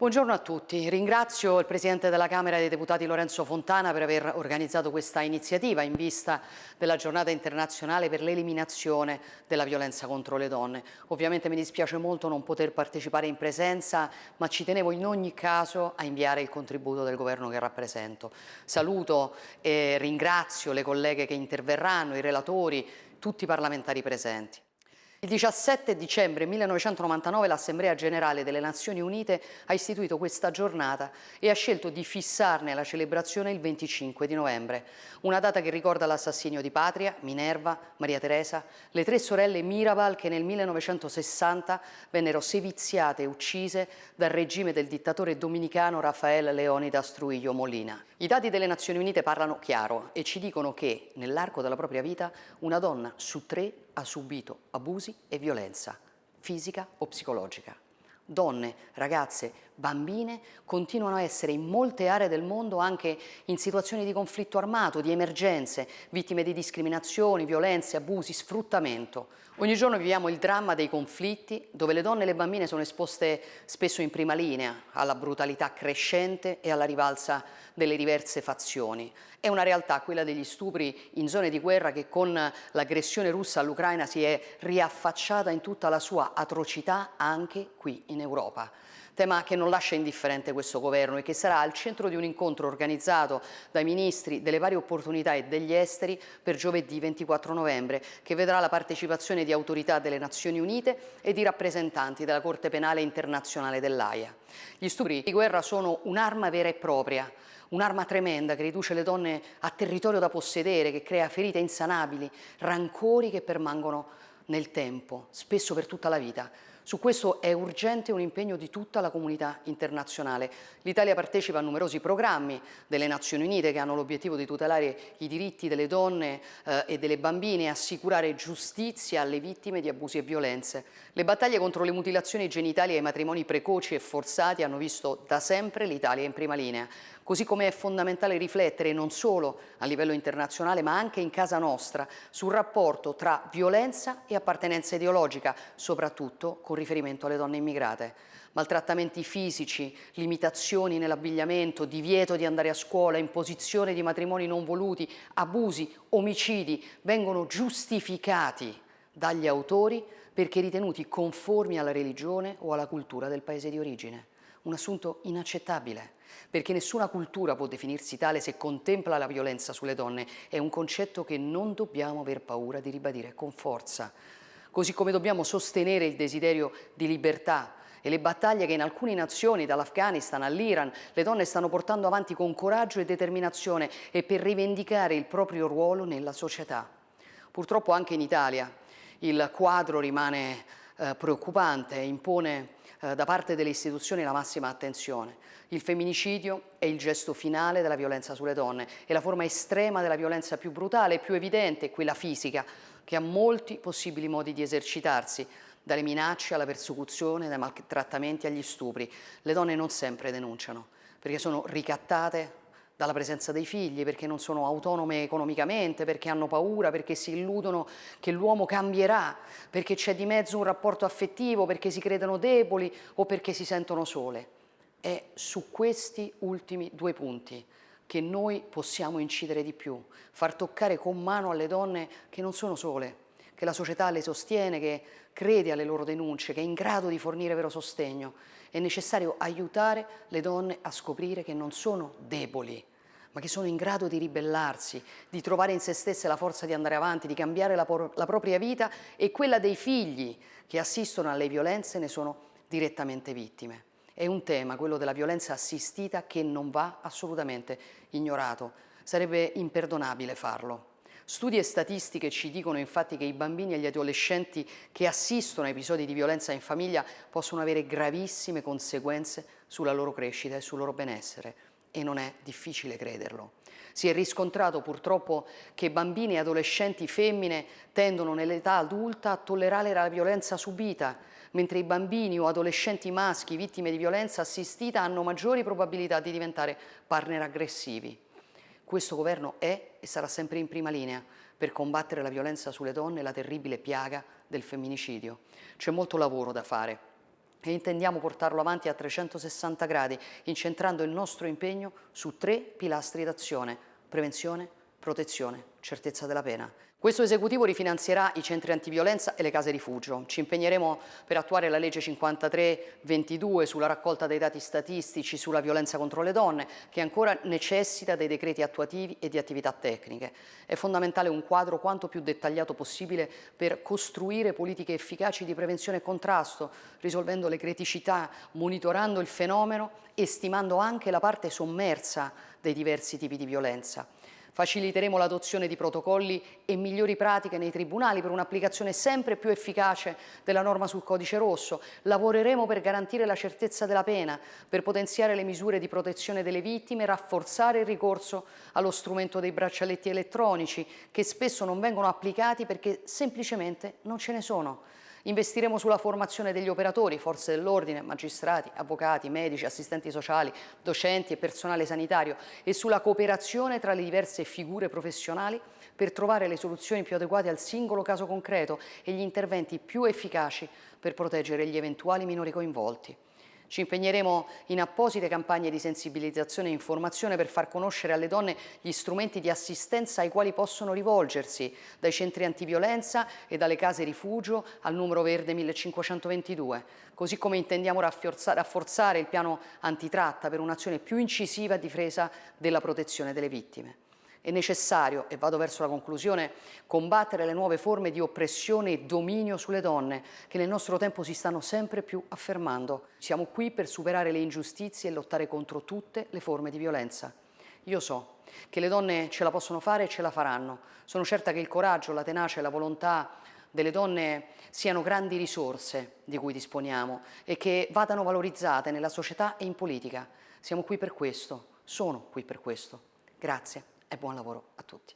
Buongiorno a tutti, ringrazio il Presidente della Camera dei Deputati Lorenzo Fontana per aver organizzato questa iniziativa in vista della giornata internazionale per l'eliminazione della violenza contro le donne. Ovviamente mi dispiace molto non poter partecipare in presenza, ma ci tenevo in ogni caso a inviare il contributo del Governo che rappresento. Saluto e ringrazio le colleghe che interverranno, i relatori, tutti i parlamentari presenti. Il 17 dicembre 1999 l'Assemblea Generale delle Nazioni Unite ha istituito questa giornata e ha scelto di fissarne la celebrazione il 25 di novembre, una data che ricorda l'assassinio di Patria, Minerva, Maria Teresa, le tre sorelle Mirabal che nel 1960 vennero seviziate e uccise dal regime del dittatore dominicano Rafael Leonidas Trujillo Molina. I dati delle Nazioni Unite parlano chiaro e ci dicono che nell'arco della propria vita una donna su tre ha subito abusi e violenza, fisica o psicologica. Donne, ragazze, bambine continuano a essere in molte aree del mondo anche in situazioni di conflitto armato, di emergenze, vittime di discriminazioni, violenze, abusi, sfruttamento. Ogni giorno viviamo il dramma dei conflitti dove le donne e le bambine sono esposte spesso in prima linea alla brutalità crescente e alla rivalsa delle diverse fazioni. È una realtà, quella degli stupri in zone di guerra che con l'aggressione russa all'Ucraina si è riaffacciata in tutta la sua atrocità anche qui in Europa tema che non lascia indifferente questo governo e che sarà al centro di un incontro organizzato dai ministri delle varie opportunità e degli esteri per giovedì 24 novembre, che vedrà la partecipazione di autorità delle Nazioni Unite e di rappresentanti della Corte Penale Internazionale dell'AIA. Gli stupri di guerra sono un'arma vera e propria, un'arma tremenda che riduce le donne a territorio da possedere, che crea ferite insanabili, rancori che permangono nel tempo, spesso per tutta la vita. Su questo è urgente un impegno di tutta la comunità internazionale. L'Italia partecipa a numerosi programmi delle Nazioni Unite che hanno l'obiettivo di tutelare i diritti delle donne eh, e delle bambine e assicurare giustizia alle vittime di abusi e violenze. Le battaglie contro le mutilazioni genitali e i matrimoni precoci e forzati hanno visto da sempre l'Italia in prima linea. Così come è fondamentale riflettere non solo a livello internazionale ma anche in casa nostra sul rapporto tra violenza e appartenenza ideologica, soprattutto con riferimento alle donne immigrate. Maltrattamenti fisici, limitazioni nell'abbigliamento, divieto di andare a scuola, imposizione di matrimoni non voluti, abusi, omicidi vengono giustificati dagli autori perché ritenuti conformi alla religione o alla cultura del paese di origine. Un assunto inaccettabile, perché nessuna cultura può definirsi tale se contempla la violenza sulle donne. È un concetto che non dobbiamo aver paura di ribadire con forza così come dobbiamo sostenere il desiderio di libertà e le battaglie che in alcune nazioni, dall'Afghanistan all'Iran, le donne stanno portando avanti con coraggio e determinazione e per rivendicare il proprio ruolo nella società. Purtroppo anche in Italia il quadro rimane eh, preoccupante e impone eh, da parte delle istituzioni la massima attenzione. Il femminicidio è il gesto finale della violenza sulle donne, è la forma estrema della violenza più brutale e più evidente, quella fisica, che ha molti possibili modi di esercitarsi, dalle minacce alla persecuzione, dai maltrattamenti agli stupri. Le donne non sempre denunciano, perché sono ricattate dalla presenza dei figli, perché non sono autonome economicamente, perché hanno paura, perché si illudono che l'uomo cambierà, perché c'è di mezzo un rapporto affettivo, perché si credono deboli o perché si sentono sole. È su questi ultimi due punti che noi possiamo incidere di più, far toccare con mano alle donne che non sono sole, che la società le sostiene, che crede alle loro denunce, che è in grado di fornire vero sostegno. È necessario aiutare le donne a scoprire che non sono deboli, ma che sono in grado di ribellarsi, di trovare in se stesse la forza di andare avanti, di cambiare la, la propria vita e quella dei figli che assistono alle violenze ne sono direttamente vittime. È un tema, quello della violenza assistita, che non va assolutamente ignorato. Sarebbe imperdonabile farlo. Studi e statistiche ci dicono infatti che i bambini e gli adolescenti che assistono a episodi di violenza in famiglia possono avere gravissime conseguenze sulla loro crescita e sul loro benessere e non è difficile crederlo. Si è riscontrato purtroppo che bambini e adolescenti femmine tendono nell'età adulta a tollerare la violenza subita, mentre i bambini o adolescenti maschi vittime di violenza assistita hanno maggiori probabilità di diventare partner aggressivi. Questo governo è e sarà sempre in prima linea per combattere la violenza sulle donne e la terribile piaga del femminicidio. C'è molto lavoro da fare e intendiamo portarlo avanti a 360 gradi, incentrando il nostro impegno su tre pilastri d'azione, prevenzione, protezione, certezza della pena. Questo esecutivo rifinanzierà i centri antiviolenza e le case rifugio. Ci impegneremo per attuare la legge 53-22 sulla raccolta dei dati statistici sulla violenza contro le donne, che ancora necessita dei decreti attuativi e di attività tecniche. È fondamentale un quadro quanto più dettagliato possibile per costruire politiche efficaci di prevenzione e contrasto, risolvendo le criticità, monitorando il fenomeno e stimando anche la parte sommersa dei diversi tipi di violenza. Faciliteremo l'adozione di protocolli e migliori pratiche nei tribunali per un'applicazione sempre più efficace della norma sul codice rosso. Lavoreremo per garantire la certezza della pena, per potenziare le misure di protezione delle vittime, rafforzare il ricorso allo strumento dei braccialetti elettronici che spesso non vengono applicati perché semplicemente non ce ne sono. Investiremo sulla formazione degli operatori, forze dell'ordine, magistrati, avvocati, medici, assistenti sociali, docenti e personale sanitario e sulla cooperazione tra le diverse figure professionali per trovare le soluzioni più adeguate al singolo caso concreto e gli interventi più efficaci per proteggere gli eventuali minori coinvolti. Ci impegneremo in apposite campagne di sensibilizzazione e informazione per far conoscere alle donne gli strumenti di assistenza ai quali possono rivolgersi, dai centri antiviolenza e dalle case rifugio al numero verde 1522, così come intendiamo rafforzare il piano antitratta per un'azione più incisiva a difesa della protezione delle vittime. È necessario, e vado verso la conclusione, combattere le nuove forme di oppressione e dominio sulle donne che nel nostro tempo si stanno sempre più affermando. Siamo qui per superare le ingiustizie e lottare contro tutte le forme di violenza. Io so che le donne ce la possono fare e ce la faranno. Sono certa che il coraggio, la tenacia e la volontà delle donne siano grandi risorse di cui disponiamo e che vadano valorizzate nella società e in politica. Siamo qui per questo, sono qui per questo. Grazie e buon lavoro a tutti.